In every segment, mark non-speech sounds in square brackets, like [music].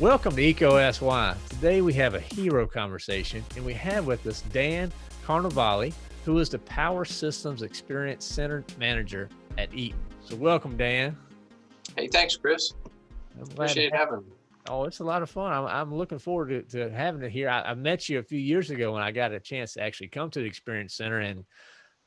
Welcome to EECO Asks Why. Today we have a hero conversation and we have with us Dan Carnevale, who is the Power Systems Experience Center Manager at Eaton. So welcome, Dan. Hey, thanks, Chris. Appreciate having me. Oh, it's a lot of fun. I'm, I'm looking forward to, to having it here. I, I, met you a few years ago when I got a chance to actually come to the Experience Center. And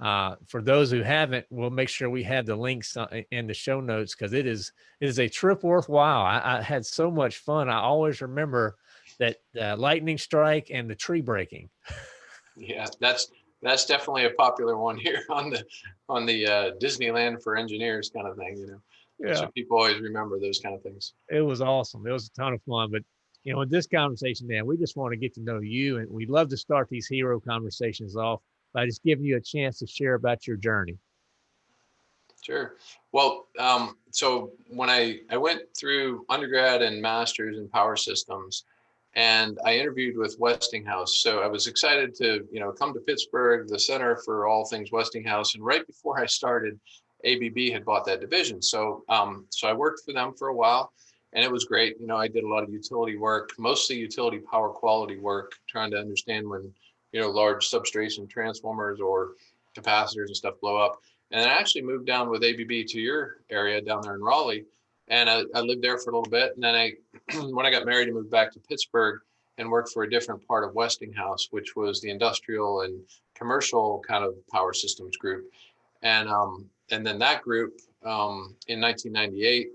uh, for those who haven't, we'll make sure we have the links in the show notes because it is it is a trip worthwhile. I, I, had so much fun. I always remember that uh, lightning strike and the tree breaking. [laughs] Yeah, that's that's definitely a popular one here [laughs] on the on the uh, Disneyland for engineers kind of thing. You know, yeah. So people always remember those kind of things. It was awesome. It was a ton of fun. But you know, in this conversation, Dan, we just want to get to know you, and we'd love to start these hero conversations off by just giving you a chance to share about your journey. Sure. Well, um, so when I, I went through undergrad and master's in power systems, and I interviewed with Westinghouse. So I was excited to, you know, come to Pittsburgh, the center for all things Westinghouse. And right before I started, ABB had bought that division. So, um, so I worked for them for a while and it was great. You know, I did a lot of utility work, mostly utility power quality work, trying to understand when you know, large substation transformers or capacitors and stuff blow up. And I actually moved down with ABB to your area down there in Raleigh. And I, I lived there for a little bit. And then I, [clears throat] when I got married, I moved back to Pittsburgh and worked for a different part of Westinghouse, which was the industrial and commercial kind of power systems group. And, um, and then that group um, in 1998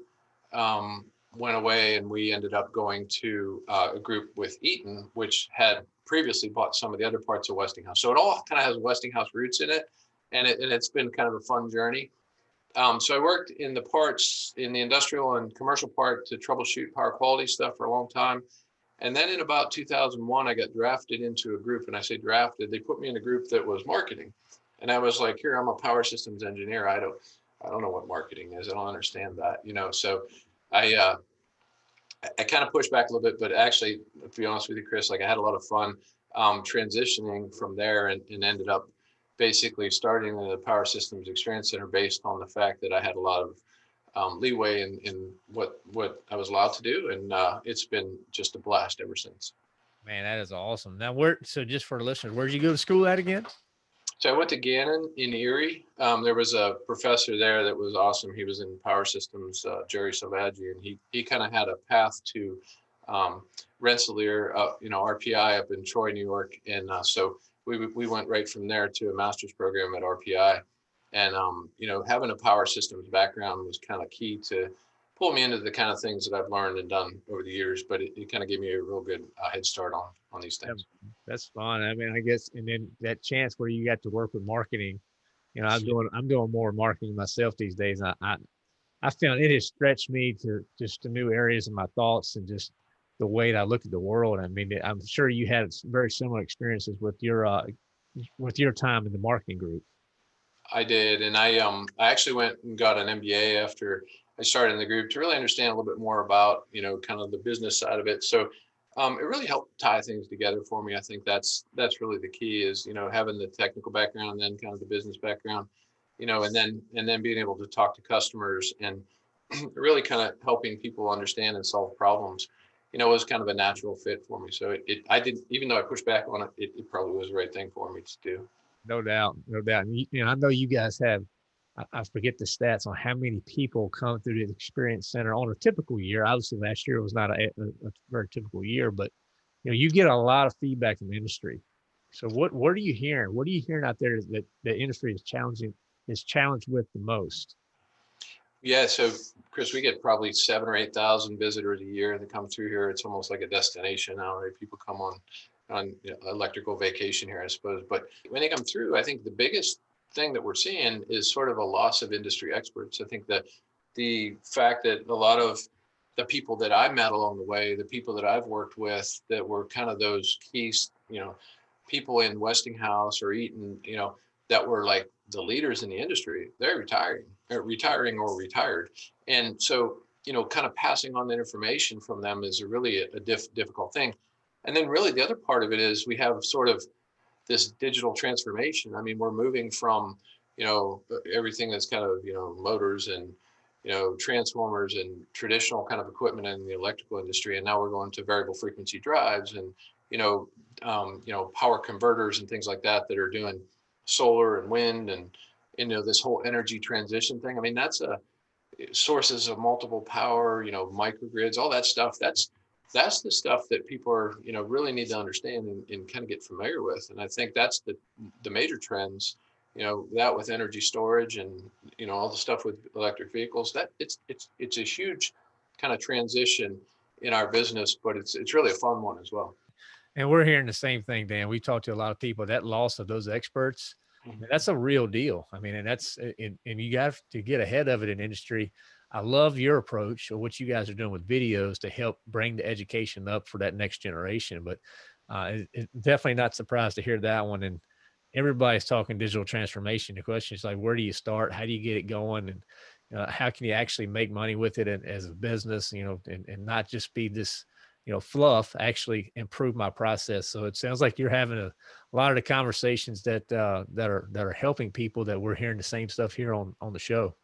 um, went away and we ended up going to uh, a group with Eaton, which had previously bought some of the other parts of Westinghouse. So it all kind of has Westinghouse roots in it. And, it, and it's been kind of a fun journey. Um, so I worked in the parts, in the industrial and commercial part to troubleshoot power quality stuff for a long time. And then in about 2001, I got drafted into a group and I say drafted, they put me in a group that was marketing. And I was like, here, I'm a power systems engineer. I don't, I don't know what marketing is. I don't understand that, you know? So I, uh, I kind of pushed back a little bit, but actually, to be honest with you, Chris, like I had a lot of fun um, transitioning from there and, and, ended up basically starting the Power Systems Experience Center based on the fact that I had a lot of um, leeway in, in what what I was allowed to do, and uh, it's been just a blast ever since. Man, that is awesome. Now, where so just for listeners, where did you go to school at again? So I went to Gannon in Erie. Um, there was a professor there that was awesome. He was in power systems, uh, Jerry Salvaggi, and he he kind of had a path to um, Rensselaer, uh, you know, RPI up in Troy, New York, and uh, so we we went right from there to a master's program at RPI, and um, you know, having a power systems background was kind of key to pull me into the kind of things that I've learned and done over the years, but it, it kind of gave me a real good uh, head start on on these things. That's fun. I mean, I guess, and then that chance where you got to work with marketing, you know, I'm doing I'm doing more marketing myself these days. I I, I found it has stretched me to just to new areas of my thoughts and just the way that I look at the world. I mean, I'm sure you had very similar experiences with your uh, with your time in the marketing group. I did, and I um I actually went and got an MBA after I started in the group to really understand a little bit more about, you know, kind of the business side of it. So um, it really helped tie things together for me. I think that's that's really the key is, you know, having the technical background and then kind of the business background, you know, and then and then being able to talk to customers and [clears throat] really kind of helping people understand and solve problems, you know, was kind of a natural fit for me. So it, it I didn't even though I pushed back on it, it, it probably was the right thing for me to do. No doubt, no doubt. And, you know, I know you guys have I forget the stats on how many people come through the experience center on a typical year. Obviously, last year was not a, a, a, very typical year, but you know, you get a lot of feedback from the industry. So what what are you hearing? What are you hearing out there that the industry is challenging is challenged with the most? Yeah, so Chris, we get probably seven or eight thousand visitors a year that come through here. It's almost like a destination now, right? People come on on you know, electrical vacation here, I suppose. But when they come through, I think the biggest thing that we're seeing is sort of a loss of industry experts. I think that the fact that a lot of the people that I met along the way, the people that I've worked with that were kind of those key, you know, people in Westinghouse or Eaton, you know, that were like the leaders in the industry, they're retiring, or retiring or retired. And so, you know, kind of passing on that information from them is a really a, a diff, difficult thing. And then really the other part of it is we have sort of this digital transformation. I mean, we're moving from you know, everything that's kind of, you know, motors and, you know, transformers and traditional kind of equipment in the electrical industry. And now we're going to variable frequency drives and, you know, um, you know, power converters and things like that that are doing solar and wind and, you know, this whole energy transition thing. I mean, that's a sources of multiple power, you know, microgrids, all that stuff. That's that's the stuff that people are, you know, really need to understand and, and kind of get familiar with. And I think that's the the major trends, you know, that with energy storage and you know all the stuff with electric vehicles. That it's it's it's a huge kind of transition in our business, but it's it's really a fun one as well. And we're hearing the same thing, Dan. We talked to a lot of people. That loss of those experts, Mhm. that's a real deal. I mean, and that's and, and you got to get ahead of it in industry. I love your approach or what you guys are doing with videos to help bring the education up for that next generation. But uh, it, it- definitely not surprised to hear that one. And everybody's talking digital transformation. The question is like, where do you start? How do you get it going? And uh, how can you actually make money with it and, as a business, you know, and, and not just be this, you know, fluff, actually improve my process. So it sounds like you're having a, a lot of the conversations that, uh, that are, that are helping people that we're hearing the same stuff here on, on the show.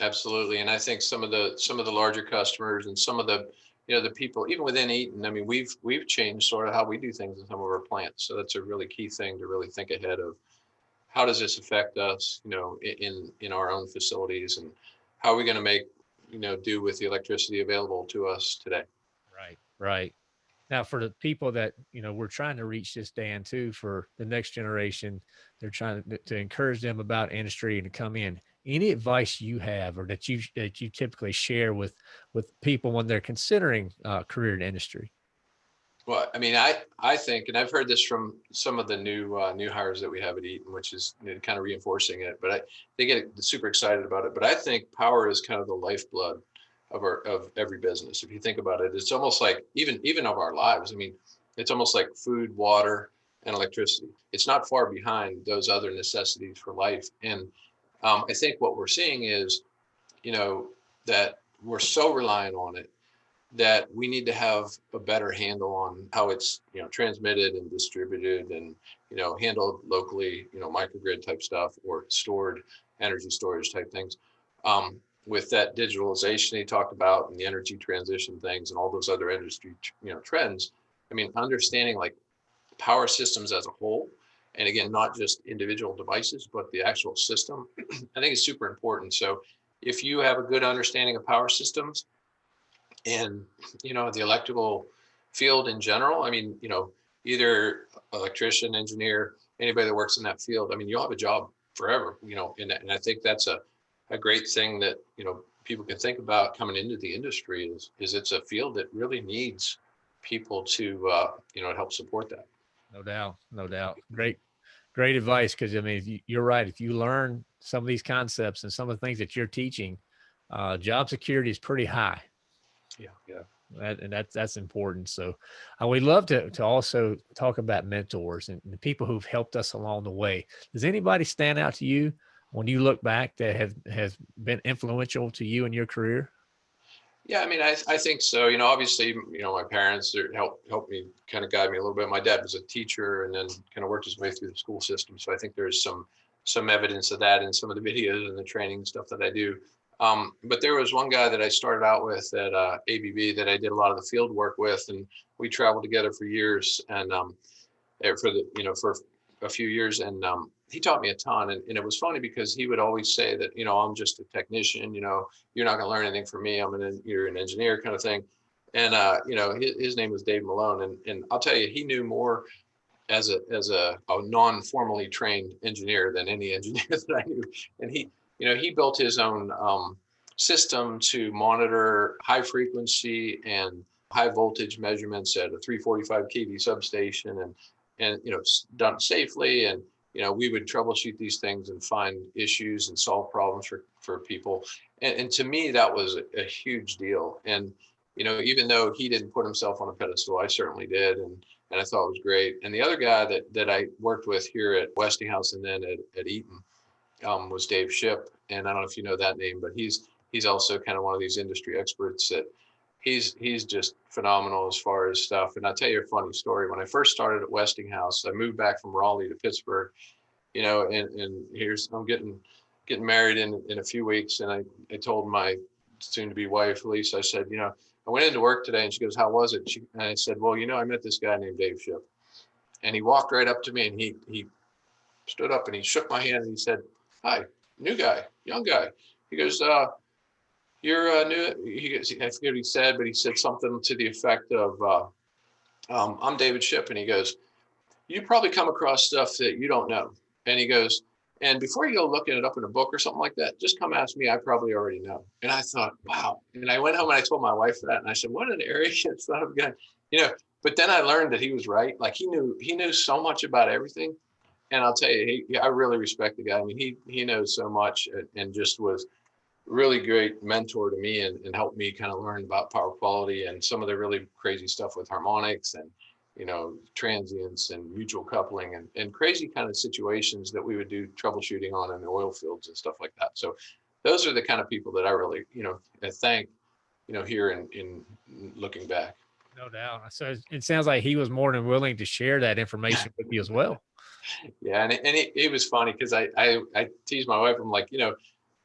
Absolutely. And I think some of the, some of the larger customers and some of the, you know, the people, even within Eaton, I mean, we've, we've changed sort of how we do things in some of our plants. So that's a really key thing to really think ahead of how does this affect us, you know, in, in our own facilities and how are we going to make, you know, do with the electricity available to us today? Right. Right. Now, for the people that, you know, we're trying to reach this, Dan, too, for the next generation, they're trying to, to encourage them about industry and to come in. Any advice you have or that you, that you typically share with, with people when they're considering uh, career in industry? Well, I mean, I, I think, and I've heard this from some of the new, uh, new hires that we have at Eaton, which is you know, kind of reinforcing it, but I, they get super excited about it. But I think power is kind of the lifeblood of our, of every business. If you think about it, it's almost like even, even of our lives. I mean, it's almost like food, water, and electricity. It's not far behind those other necessities for life. And um, I think what we're seeing is, you know, that we're so reliant on it that we need to have a better handle on how it's you know transmitted and distributed and you know handled locally you know microgrid type stuff or stored energy storage type things. Um, with that digitalization he talked about and the energy transition things and all those other industry you know trends i mean understanding like power systems as a whole and again not just individual devices but the actual system [clears throat] i think is super important so if you have a good understanding of power systems and you know the electrical field in general i mean you know either electrician engineer anybody that works in that field i mean you'll have a job forever you know and, and i think that's a, a great thing that you know people can think about coming into the industry is is it's a field that really needs people to uh, you know help support that No doubt. No doubt. Great, great advice. Cause I mean, you- you're right. If you learn some of these concepts and some of the things that you're teaching, uh, job security is pretty high. yeah yeah That, and that's that's important. So, uh, we'd love to to also talk about mentors and the people who've helped us along the way. Does anybody stand out to you when you look back that have has been influential to you in your career? Yeah, I mean, I, I think so. You know, obviously, you know, my parents are- helped helped me kind of guide me a little bit. My dad was a teacher and then kind of worked his way through the school system. So I think there's some some evidence of that in some of the [laughs] videos and the training stuff that I do. Um, but there was one guy that I started out with at uh, ABB that I did a lot of the field work with, and we traveled together for years and um, eh, for the you know for a few years, and um, he taught me a ton. And, and it was funny because he would always say that you know I'm just a technician, you know you're not going to learn anything from me. I'm an you're an engineer kind of thing. And uh, you know his, his name was Dave Malone, and and I'll tell you he knew more as a as a, a non-formally trained engineer than any [laughs] engineer that I knew. And he you know he built his own um, system to monitor high frequency and high voltage measurements at a 345 kV substation and and you know done safely and you know we would troubleshoot these things and find issues and solve problems for for people. And, and to me that was a, a huge deal. And you know even though he didn't put himself on a pedestal i certainly did and and i thought it was great. And the other guy that that i worked with here at westinghouse and then at, at eaton um, was dave shipp and i don't know if you know that name but he's he's also kind of one of these industry experts that he's he's just phenomenal as far as stuff and i'll tell you a funny story when i first started at westinghouse i moved back from raleigh to pittsburgh you know, and, and here's, I'm getting, getting married in, in a few weeks. And I, I told my soon to be wife, Lisa, I said, you know, I went into work today and she goes, how was it? She, and I said, well, you know, I met this guy named Dave Shipp and he walked right up to me and he, he stood up and he shook my hand and he said, hi, new guy, young guy. He goes, uh, you're uh, new. He I forget what he said, but he said something to the effect of, uh, um, I'm David Shipp. And he goes, you probably come across stuff that you don't know. And he goes, and before you go looking it up in a book or something like that, just come ask me. I probably already know. And I thought, wow. And I went home and I told my wife that, and I said, what an arrogant [laughs] son of a gun, you know. But then I learned that he was right. Like he knew he knew so much about everything. And I'll tell you, he, I really respect the guy. I mean, he he knows so much and, and just was really great mentor to me and, and helped me kind of learn about power quality and some of the really crazy stuff with harmonics and you know, transients and mutual coupling and, and crazy kind of situations that we would do troubleshooting on in the oil fields and stuff like that. So those are the kind of people that I really, you know, uh, thank, you know, here in, in looking back. No doubt. So it sounds like he was more than willing to share that information with you as well. [laughs] Yeah. And, it, and it, it was funny because I, I, I teased my wife. I'm like, you know,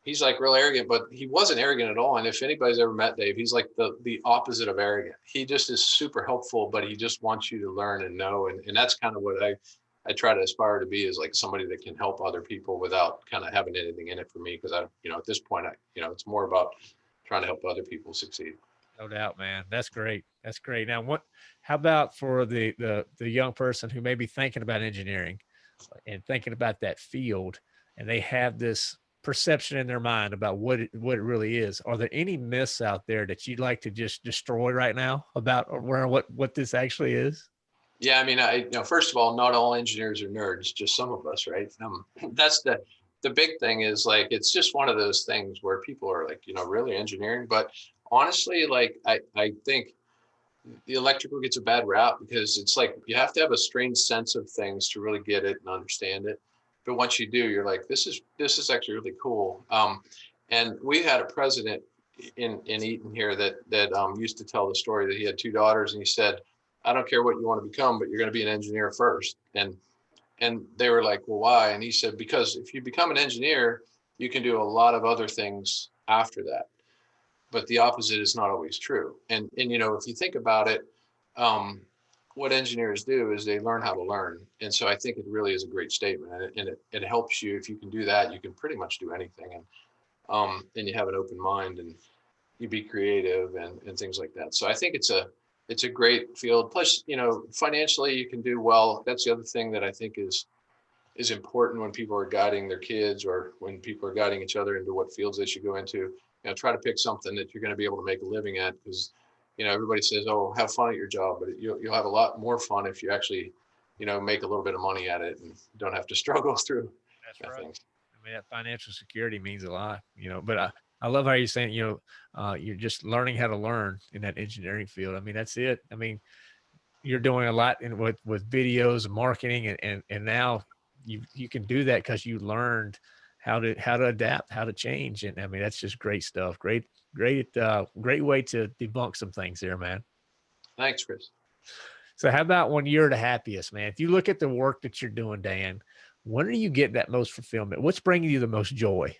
he's like real arrogant, but he wasn't arrogant at all. And if anybody's ever met Dave, he's like the the opposite of arrogant. He just is super helpful, but he just wants you to learn and know. And, and that's kind of what I I try to aspire to be is like somebody that can help other people without kind of having anything in it for me. Cause I, you know, at this point, I, you know, it's more about trying to help other people succeed. No doubt, man. That's great. That's great. Now, what, how about for the, the, the young person who may be thinking about engineering uh, and thinking about that field and they have this perception in their mind about what it, what it really is. Are there any myths out there that you'd like to just destroy right now about where what what this actually is? Yeah, I mean, I you know, first of all, not all engineers are nerds, just some of us, right? Um, [laughs] that's the the big thing is like it's just one of those things where people are like, you know, really engineering. But honestly, like I I think the electrical gets a bad rap because it's like you have to have a strange sense of things to really get it and understand it but once you do, you're like, this is this is actually really cool. Um, and we had a president in in Eaton here that that um, used to tell the story that he had two daughters, and he said, "I don't care what you want to become, but you're going to be an engineer first. And and they were like, "Well, why?" And he said, "Because if you become an engineer, you can do a lot of other things after that." But the opposite is not always true. And and you know, if you think about it, um, what engineers do is they learn how to learn. And so I think it really is a great statement and it, and it, it helps you. If you can do that, you can pretty much do anything. And, um, and you have an open mind and you be creative and, and things like that. So I think it's a, it's a great field. Plus, you know, financially you can do well. That's the other thing that I think is, is important when people are guiding their kids or when people are guiding each other into what fields they should go into. You know, try to pick something that you're going to be able to make a living at because you know, everybody says, "Oh, have fun at your job," but you'll you'll have a lot more fun if you actually, you know, make a little bit of money at it and don't have to [laughs] struggle through. That's right. Things. I mean, that financial security means a lot, you know. But I I love how you're saying, you know, uh, you're just learning how to learn in that engineering field. I mean, that's it. I mean, you're doing a lot in with with videos, marketing, and and and now you you can do that because you learned how to how to adapt, how to change. And I mean, that's just great stuff. Great, great, uh, great way to debunk some things there, man. Thanks, Chris. So how about when you're the happiest, man? If you look at the work that you're doing, Dan, when do you get that most fulfillment? What's bringing you the most joy?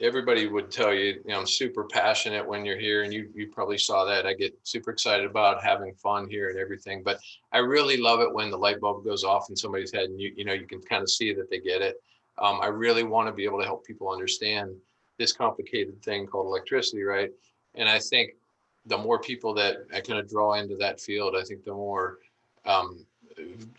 Everybody would tell you, you know, I'm super passionate when you're here and you, you probably saw that. I get super excited about having fun here and everything, but I really love it when the light bulb goes off in somebody's head and you, you know, you can kind of see that they get it. Um, I really want to be able to help people understand this complicated thing called electricity, right? And I think the more people that I kind of draw into that field, I think the more um,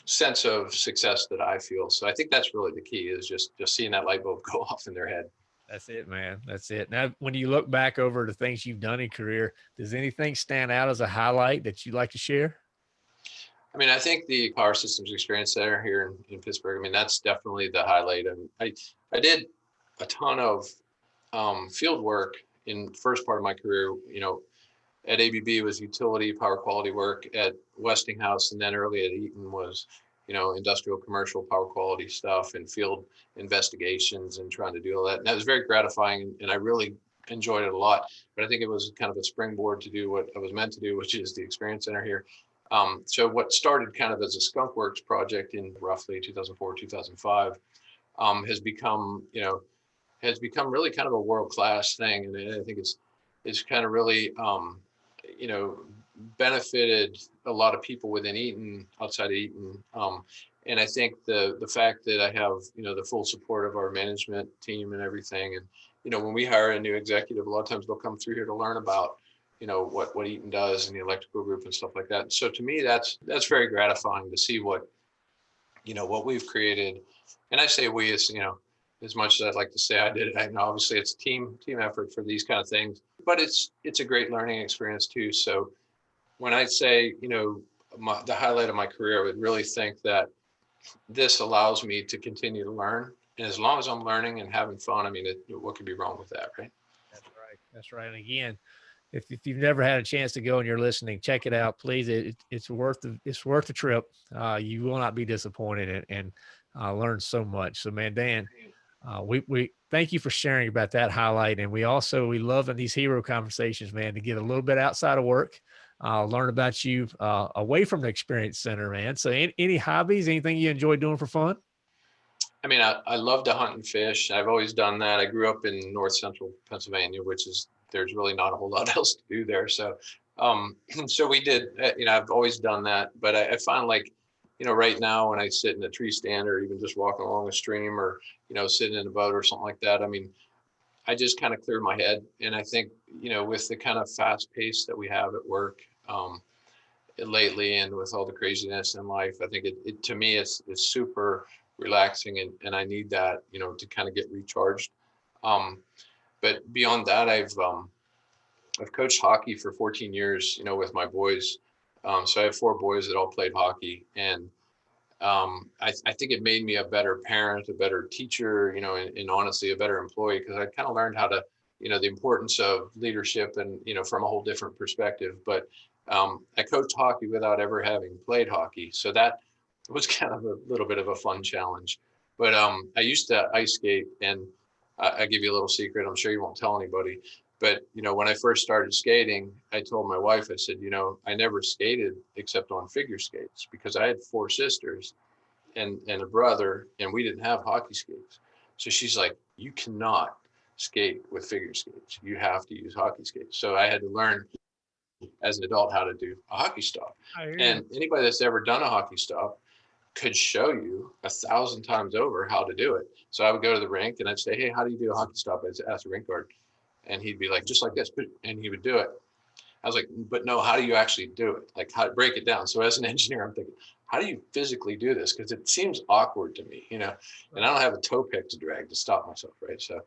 sense of success that I feel. So I think that's really the key is just just seeing that light bulb [laughs] go off in their head. That's it, man. That's it. Now, when you look back over the things you've done in career, does anything stand out as a highlight that you'd like to share? I mean, I think the power systems experience center here in, in Pittsburgh, I mean, that's definitely the highlight. I, I did a ton of um, field work in first part of my career, you know, at ABB was utility power quality work at Westinghouse. And then early at Eaton was, you know, industrial commercial power quality stuff and field investigations and trying to do all that. And that was very gratifying. And I really enjoyed it a lot, but I think it was kind of a springboard to do what I was meant to do, which is the experience center here. Um, so what started kind of as a skunk works project in roughly 2004, 2005, um, has become, you know, has become really kind of a world-class thing. And I think it's, it's kind of really, um, you know, benefited a lot of people within Eaton, outside of Eaton. Um, and I think the the fact that I have you know the full support of our management team and everything, and you know when we hire a new executive, a lot of times they'll come through here to learn about you know what what Eaton does and the electrical group and stuff like that. So to me, that's that's very gratifying to see what you know what we've created. And I say we, as you know, as much as I'd like to say I did it, I know obviously it's team team effort for these kind of things, but it's it's a great learning experience too. So when I say you know my, the highlight of my career, I would really think that this allows me to continue to learn. And as long as I'm learning and having fun, I mean, it, what could be wrong with that, right? That's right. That's right. And again, if, if you've never had a chance to go and you're listening, check it out, please. It, it's worth the, it's worth the trip. Uh, you will not be disappointed and, and uh, learn so much. So man, Dan, uh, we, we thank you for sharing about that highlight. And we also, we love in these hero conversations, man, to get a little bit outside of work uh, learn about you uh, away from the experience center, man. So any, any, hobbies, anything you enjoy doing for fun? I mean, I, I love to hunt and fish. I've always done that. I grew up in North Central Pennsylvania, which is, there's really not a whole [laughs] lot else to do there. So, um, [clears throat] so we did, uh, you know, I've always done that, but I, I find like, you know, right now when I sit in a tree stand or even just walking along a stream or, you know, sitting in a boat or something like that, I mean, I just kind of clear my head. And I think, you know, with the kind of fast pace that we have at work um, lately and with all the craziness in life, I think it, it to me, it's, it's super relaxing and, and I need that, you know, to kind of get recharged. Um, but beyond that, I've, um, I've coached hockey for 14 years, you know, with my boys. Um, so I have four boys that all played hockey and um, I, I, think it made me a better parent, a better teacher, you know, and, and honestly, a better employee because I kind of learned how to, you know, the importance of leadership and, you know, from a whole different perspective. But um, I coached hockey without ever having played hockey. So that was [laughs] kind of a little bit of a fun challenge. But um, I used to ice skate and I, I give you a little secret. I'm sure you won't tell anybody. But, you know, when I first started skating, I told my wife, I said, you know, I never skated except on figure skates because I had four sisters and, and a brother, and we didn't have hockey skates. So she's like, you cannot skate with figure skates. You have to use hockey skates. So I had to learn as an adult how to do a hockey stop. And anybody that's ever done a hockey stop could show you a thousand times over how to do it. So I would go to the rink and I'd say, hey, how do you do a hockey stop? I'd ask the rink guard and he'd be like, just like this, and he would do it. I was like, but no, how do you actually do it? Like how to break it down. So as an [laughs] engineer, I'm thinking, how do you physically do this? Because it seems awkward to me, you know, and I don't have a toe pick to drag to stop myself, right? So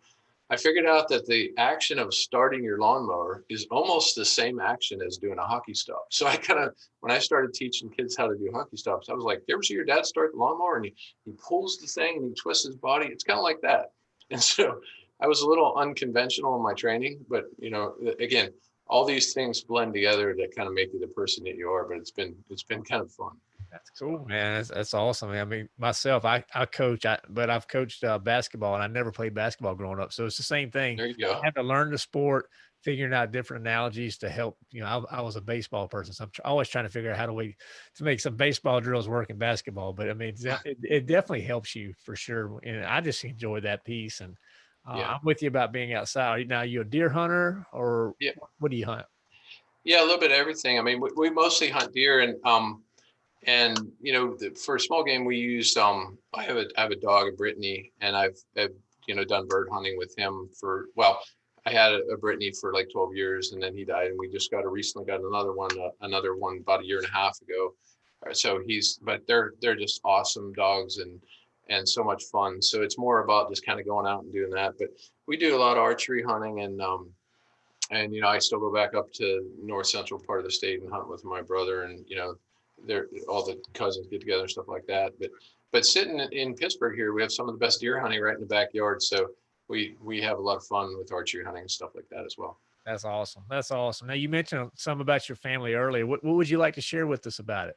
I figured out that the action of starting your lawnmower is almost the same action as doing a hockey stop. So I kind of, when I started teaching kids how to do hockey stops, I was like, you ever see your dad start the lawnmower and he, he pulls the thing and he twists his body? It's kind of like that. [laughs] And so I was a little unconventional in my training, but you know, again, all these things blend together to kind of make you the person that you are. But it's been it's been kind of fun. That's cool, man. That's, that's awesome. I mean, myself, I, I coach, I, but I've coached uh, basketball and I never played basketball growing up. So it's the same thing. There you go. I have to learn the sport, figuring out different analogies to help. You know, I, I was a baseball person, so I'm always trying to figure out how to we to make some baseball drills work in basketball. But I mean, [laughs] it, it definitely helps you for sure. And I just enjoy that piece. And uh, yeah. I'm with you about being outside. Now, you a deer hunter or yeah. what do you hunt? Yeah, a little bit of everything. I mean, we, we mostly hunt deer and, um, and you know, the, for a small game, we use, um, I have a, I have a dog, a Brittany, and I've, I've, you know, done bird hunting with him for, well, I had a, a Brittany for like 12 years and then he died and we just got a recently got another one, uh, another one about a year and a half ago. So he's, but they're, they're just awesome dogs and, and so much fun. So it's more about just kind of going out and doing that. But we do a lot of archery hunting and um and you know I still go back up to north central part of the state and hunt with my brother and you know they're all the cousins get together and stuff like that. But but sitting in Pittsburgh here, we have some of the best deer hunting right in the backyard. So we we have a lot of fun with archery hunting and stuff like that as well. That's awesome. That's awesome. Now you mentioned some about your family earlier. What what would you like to share with us about it?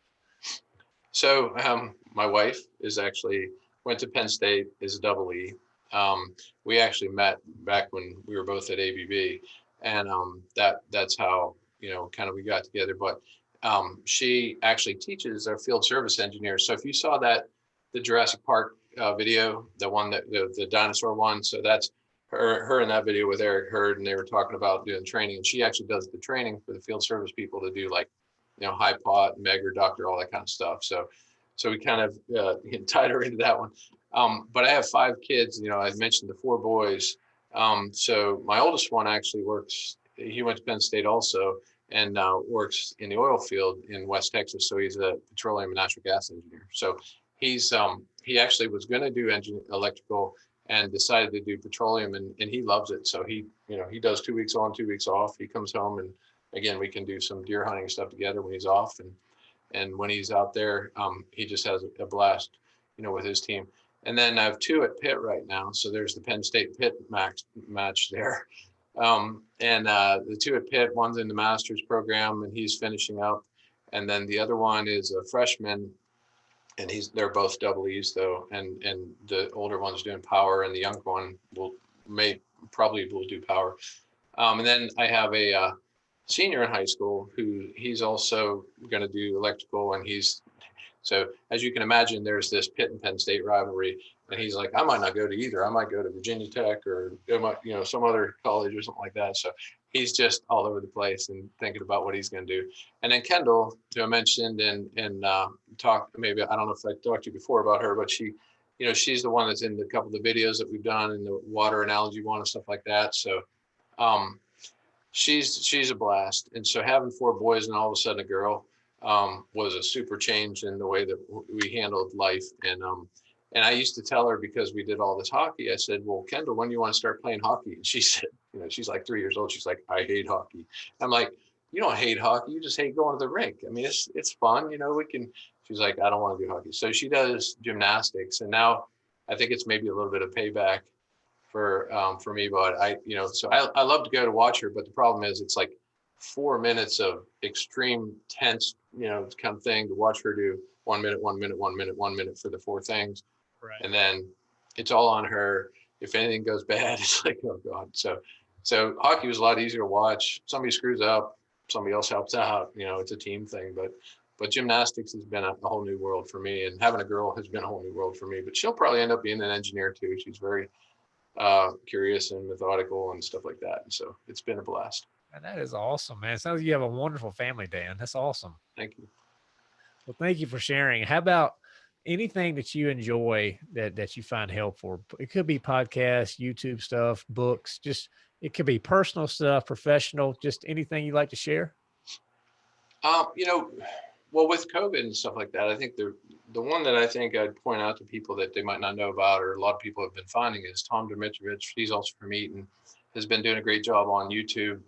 So um, my wife is actually went to Penn State is a double E. Um, we actually met back when we were both at ABB, and um, that that's how you know kind of we got together. But um, she actually teaches our field service engineers. So if you saw that, the Jurassic Park uh, video, the one that the, the dinosaur one, so that's her, her in that video with Eric Hurd, and they were talking about doing training, and she actually does the training for the field service people to do like, you know, high pot, Megger Ducter, all that kind of stuff. So, so we kind of uh, [laughs] tied her into that one. Um, but I have five kids. You know, I mentioned the four boys. Um, so my oldest one actually works. He went to Penn State also, and uh, works in the oil field in West Texas. So he's a petroleum and natural gas engineer. So he's um, he actually was going to do engine electrical and decided to do petroleum and, and he loves it. So he, you know, he does two weeks on, two weeks off. He comes home and again, we can do some deer hunting stuff together when he's off. And, and when he's out there, um, he just has a blast, you know, with his team. And then I have two at Pitt right now. So there's the Penn State Pitt max match there. Um, and uh, the two at Pitt, one's in the master's program and he's finishing up. And then the other one is a freshman and he's they're both double E's though, and and the older one's doing power, and the younger one will may probably will do power. Um, and then I have a uh, senior in high school who he's also going to do electrical, and he's so as you can imagine, there's this Pitt and Penn State rivalry, and he's like, I might not go to either. I might go to Virginia Tech or you know, some other college or something like that. So he's just all over the place and thinking about what he's going to do. And then Kendall, who I mentioned and and uh, talked maybe I don't know if I talked to you before about her, but she, you know, she's the one that's in the couple of the videos that we've done in the water analogy one and stuff like that. So um, she's she's a blast. And so having four boys and all of a sudden a girl um, was a super change in the way that we handled life. And um, and I used to tell her because we did all this hockey, I said, well, Kendall, when do you want to start playing hockey? And she [laughs] said, you know, she's like three years old. She's like, I hate hockey. I'm like, you don't hate hockey. You just hate going to the rink. I mean, it's, it's fun. You know, we can, she's like, I don't want to do hockey. So she does gymnastics. And now I think it's maybe a little bit of payback for, um, for me, but I, you know, so I, I love to go to watch her, but the problem is it's like four minutes of extreme tense, you know, kind of thing to watch her do one minute, one minute, one minute, one minute for the four things. Right. And then it's all on her. If anything goes bad, [laughs] it's like, oh God. So, so hockey was a lot easier to watch. Somebody screws up, somebody else helps out. You know, it's a team thing. But, but gymnastics has been a, a whole new world for me, and having a girl has been a whole new world for me. But she'll probably end up being an engineer too. She's very uh, curious and methodical and stuff like that. And so it's been a blast. And that is awesome, man. It sounds like you have a wonderful family, Dan. That's awesome. Thank you. Well, thank you for sharing. How about anything that you enjoy that that you find helpful? It could be podcasts, YouTube stuff, books, just it could be personal stuff, professional, just anything you like to share. Um, you know, well, with COVID and stuff like that, I think the the one that I think I'd point out to people that they might not know about, or a lot of people have been finding, is Tom Domitrovich. He's also from Eaton, has been doing a great job on YouTube,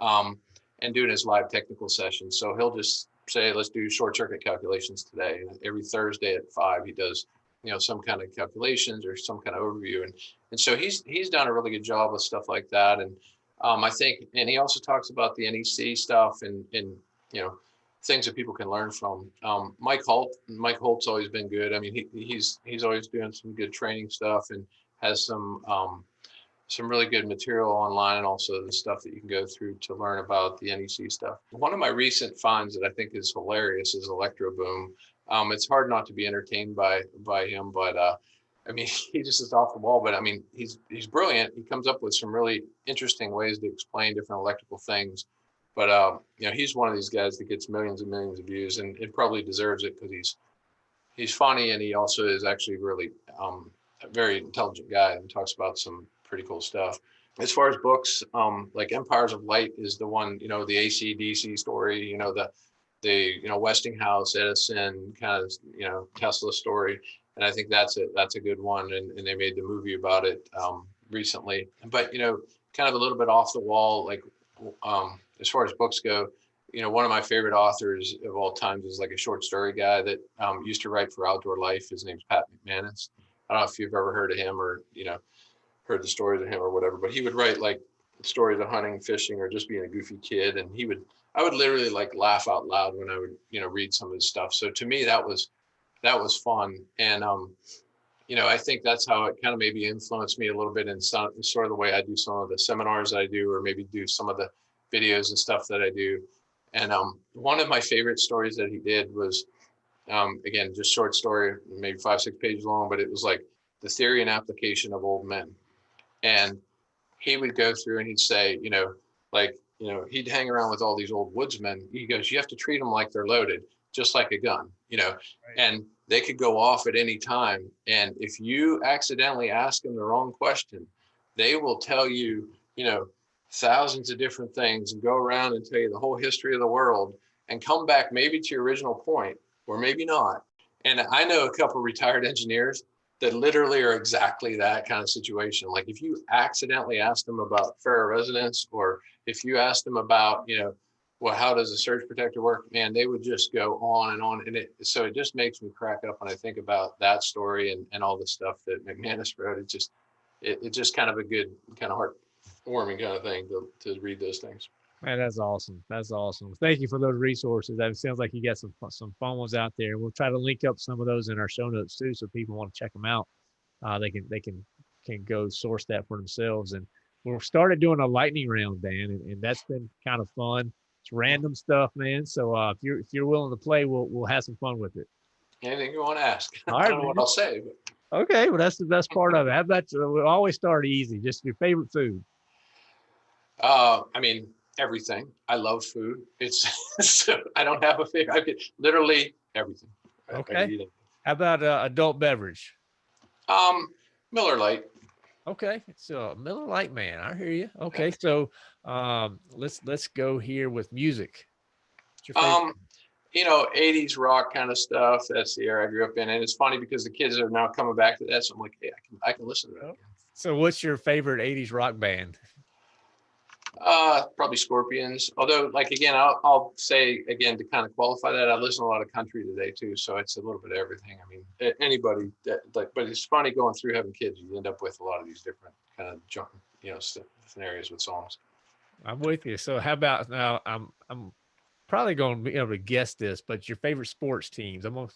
um, and doing his live technical sessions. So he'll just say, let's do short circuit calculations today. Every Thursday at five, he does, you know, some kind of calculations or some kind of overview. And, and so he's, he's done a really good job with stuff like that. And um, I think, and he also talks about the NEC stuff and, and, you know, things that people can learn from. Um, Mike Holt, Mike Holt's always been good. I mean, he, he's, he's always doing some good training stuff and has some, um, some really good material online and also the stuff that you can go through to learn about the NEC stuff. One of my recent finds that I think is hilarious is ElectroBOOM. Um, it's hard not to be entertained by by him, but uh, I mean, [laughs] he just is off the wall. But I mean, he's he's brilliant. He comes up with some really interesting ways to explain different electrical things. But um, you know, he's one of these guys that gets millions and millions of views, and it probably deserves it because he's he's funny and he also is actually really um, a very intelligent guy and talks about some pretty cool stuff. As far as books, um, like Empires of Light is the one, you know, the AC/DC story, you know, the the you know Westinghouse, Edison, kind of you know Tesla story, and I think that's a that's a good one, and, and they made the movie about it um, recently. But you know, kind of a little bit off the wall, like um, as far as books go, you know, one of my favorite authors of all times is like a short story guy that um, used to write for Outdoor Life. His name's Pat McManus. I don't know if you've ever heard of him or you know heard the stories of him or whatever, but he would write like stories of hunting, fishing, or just being a goofy kid. And he would, I would literally like laugh out loud when I would, you know, read some of his stuff. So to me, that was, that was fun. And, um, you know, I think that's how it kind of maybe influenced me a little bit in some, sort of the way I do some of the seminars I do, or maybe do some of the videos and stuff that I do. And um, one of my favorite stories that he did was, um, again, just short story, maybe five, six pages long, but it was like the theory and application of old men. And he would go through and he'd say, you know, like, you know, he'd hang around with all these old woodsmen. He goes, you have to treat them like they're loaded, just like a gun, you know, Right. and they could go off at any time. And if you accidentally ask them the wrong question, they will tell you, you know, thousands of different things and go around and tell you the whole history of the world and come back maybe to your original point or maybe not. And I know a couple retired engineers that literally are exactly that kind of situation. Like if you accidentally ask them about ferroresonance or if you ask them about, you know, well, how does a surge protector work? Man, they would just go on and on. And it, so it just makes me crack up when I think about that story and, and all the stuff that McManus wrote. It just, it, it's just kind of a good, kind of heartwarming kind of thing to, to read those things. Man, that's awesome. That's awesome. Thank you for those resources. That sounds like you got some some fun ones out there. We'll try to link up some of those in our show notes too, so people want to check them out. Uh, they can they can can go source that for themselves. And we started doing a lightning round, Dan, and, and that's been kind of fun. It's random stuff, man. So uh, if you're if you're willing to play, we'll we'll have some fun with it. Anything you want to ask? [laughs] All I don't know what. I'll say, but Okay, well that's the best part of it. How about uh, we'll always start easy. Just your favorite food. Uh, I mean, everything. I love food. It's [laughs] so I don't have a favorite. I could literally everything. I- I could Okay. How about uh, adult beverage? Um, Miller Lite. Okay, so Miller Lite man, I hear you. Okay, so um, let's let's go here with music. Your favorite? Um, you know, 80s rock kind of stuff. That's the era I grew up in, and it's funny because the kids are now coming back to that. So I'm like, hey, I can I can listen to that. Oh. So what's your favorite '80s rock band? Uh, probably Scorpions. Although, like again, I'll I'll say again to kind of qualify that, I listen to a lot of country today too. So it's a little bit of everything. I mean, anybody that like, but it's funny going through having kids. You end up with a lot of these different kind of junk, you know, scenarios with songs. I'm with you. So how about now? I'm I'm probably going to be able to guess this, but your favorite sports teams? I'm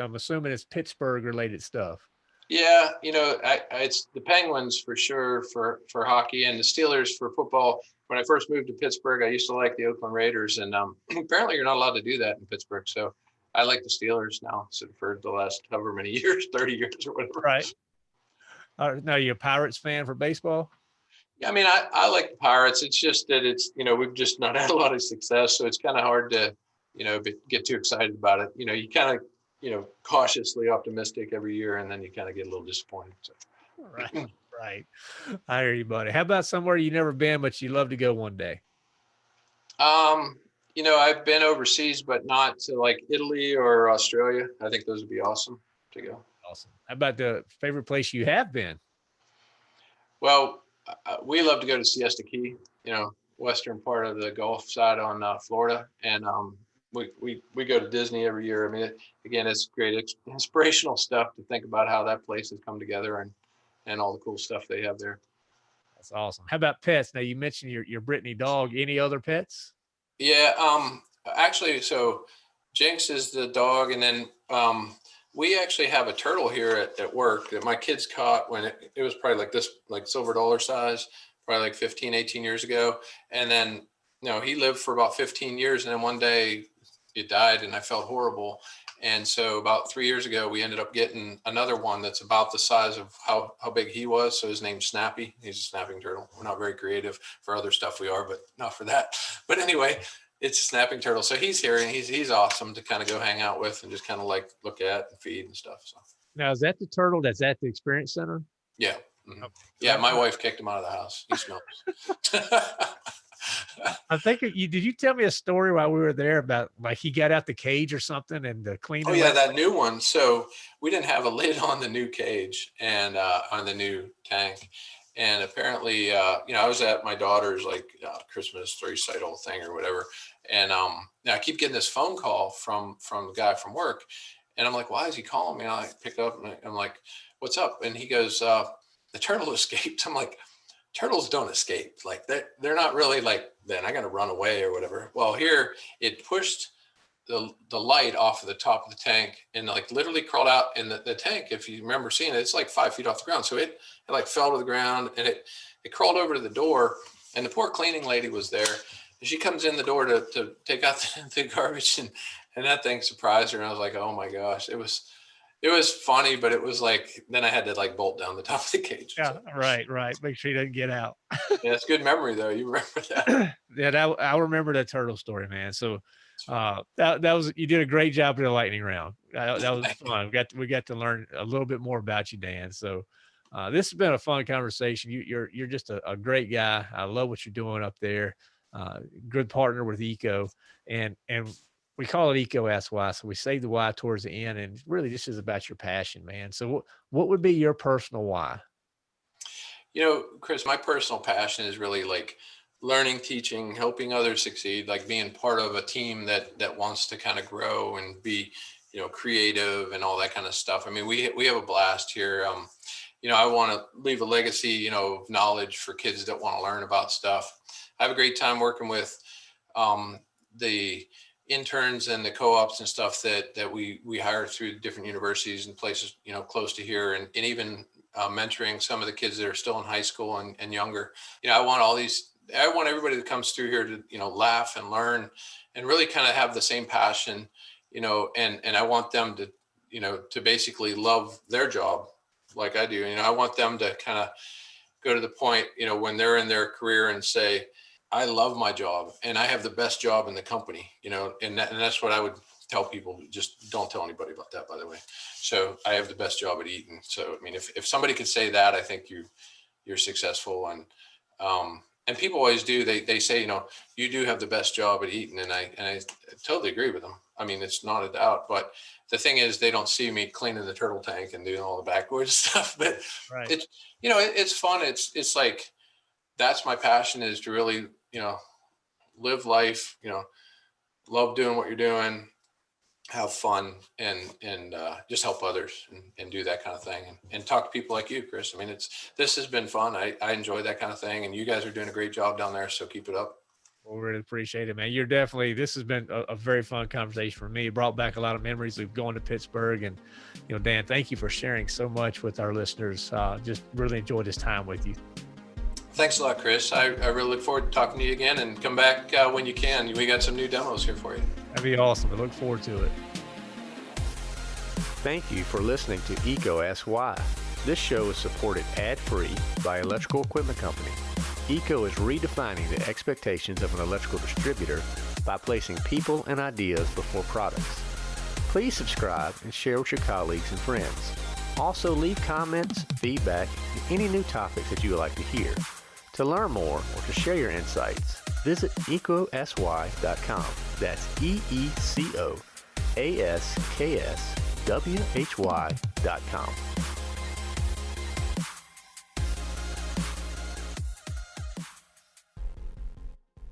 I'm assuming it's Pittsburgh related stuff. Yeah, you know, I, I, it's the Penguins for sure for for hockey and the Steelers for football. When I first moved to Pittsburgh, I used to like the Oakland Raiders, and um, [clears throat] apparently you're not allowed to do that in Pittsburgh. So I like the Steelers now so for the last however many [laughs] years, thirty years or whatever. Right. Uh, now you're a Pirates fan for baseball. Yeah, I mean, I, I like the Pirates. It's just that it's you know we've just not had a lot of success, so it's kind of hard to you know get too excited about it. You know, you kind of you know cautiously optimistic every year, and then you kind of get a little disappointed. So. Right. Right. I hear you, buddy. How about somewhere you never been, but you love to go one day? Um, you know, I've been overseas, but not to like Italy or Australia. I think those would be awesome to go. Awesome. How about the favorite place you have been? Well, uh, we love to go to Siesta Key, you know, western part of the Gulf side on uh, Florida, and um, we we we go to Disney every year. I mean, it, again, it's great inspirational stuff to think about how that place has come together and and all the cool stuff they have there. That's awesome. How about pets? Now you mentioned your your Brittany dog. Any other pets? Yeah, um, actually, so Jinx is the dog, and then um, we actually have a turtle here at, at work that my kids caught when it, it was probably like this, like silver dollar size, probably like 15, 18 years ago. And then, you know, he lived for about 15 years, and then one day it died, and I felt horrible. And so about three years ago, we ended up getting another one that's about the size of how, how big he was. So his name's Snappy. He's a snapping turtle. We're not very creative for other stuff we are, but not for that. But anyway, it's a snapping turtle. So he's here and he's he's awesome to kind of go hang out with and just kind of like look at and feed and stuff. So Now is that the turtle that's at the experience center? yeah. mhm. Okay. Yeah, my wife kicked him out of the house. He smells. [laughs] I think you did. You tell me a story while we were there about like he got out the cage or something and the cleaner. Oh yeah, that new one. So we didn't have a [laughs] lid on the new cage and uh, on the new tank. And apparently, uh, you know, I was at my daughter's like uh, Christmas recital thing or whatever. And um, now I keep getting this phone call from from the guy from work, and I'm like, why is he calling me? And I pick up and I'm like, what's up? And he goes, uh, the turtle [laughs] escaped. I'm like, turtles don't escape. Like they're they're not really like then I got to run away or whatever. Well, here it pushed the the light off of the top of the tank and like literally crawled out in the, the tank. If you remember seeing it, it's like five feet off the ground. So it, it like fell to the ground and it it crawled over to the door and the poor cleaning lady was there And she comes in the door to, to take out [laughs] the, the garbage and, and that thing surprised her. And I was like, oh my gosh, it was, it was funny, but it was like, then I had to like bolt down the top of the cage. Yeah, right, right. Make sure he doesn't get out. yeah, it's good memory though. You remember [laughs] that? yeah, that, I remember that turtle story, man. So uh, that, that was, you did a great job in the lightning round. That, [laughs] that was fun. We got, to, we got to learn a little bit more about you, Dan. So uh, this has been a fun conversation. You, are you're, you're just a, a, great guy. I love what you're doing up there. Uh, good partner with EECO, and and we call it EECO Why. So we save the why towards the end, and really this is about your passion, man. So what what would be your personal why? You know, Chris, my personal passion is really like learning, teaching, helping others succeed, like being part of a team that that wants to kind of grow and be, you know, creative and all that kind of stuff. I mean, we we have a blast here. Um, you know, I want to leave a legacy, you know, of knowledge for kids that want to learn about stuff. I have a great time working with um, the interns and the co-ops and stuff that that we we hire through different universities and places you know close to here and, and even uh, mentoring some of the kids that are still in high school and, and younger. You know i want all these i want everybody that comes through here to you know laugh and learn and really kind of have the same passion you know and and i want them to you know to basically love their job like i do. You know i want them to kind of go to the point you know when they're in their career and say I love my job and I have the best job in the company, you know, and, that, and that's what I would tell people. Just don't tell anybody about that, by the way. So I have the best job at Eaton. So, I mean, if, if somebody could say that, I think you, you're successful. And, um, and people always do, they, they say, you know, you do have the best job at Eaton. And I, and I totally agree with them. I mean, it's not a doubt, but the thing is they don't see me cleaning the turtle tank and doing all the backward [laughs] stuff, but right. it's, you know, it, it's fun. It's, it's like, that's my passion is to really you know, live life, you know, love doing what you're doing, have fun and, and uh, just help others and, and do that kind of thing and, and talk to people like you, Chris. I mean, it's, this has been fun. I, I enjoy that kind of thing and you guys are doing a great job down there. So keep it up. Well, really appreciate it, man. You're definitely, this has been a, a, very fun conversation for me. It brought back a lot of memories of going to Pittsburgh. And, you know, Dan, thank you for sharing so much with our listeners. Uh, just really enjoyed this time with you. Thanks a lot, Chris. I, I really look forward to talking to you again and come back uh, when you can. We got some new demos here for you. That'd be awesome. I look forward to it. Thank you for listening to EECO Asks Why. This show is supported ad-free by Electrical Equipment Company. EECO is redefining the expectations of an electrical distributor by placing people and ideas before products. Please subscribe and share with your colleagues and friends. Also leave comments, feedback, and any new topics that you would like to hear. To learn more or to share your insights, visit eecoaskswhy.com. That's E-E-C-O-A-S-K-S-W-H-Y.com.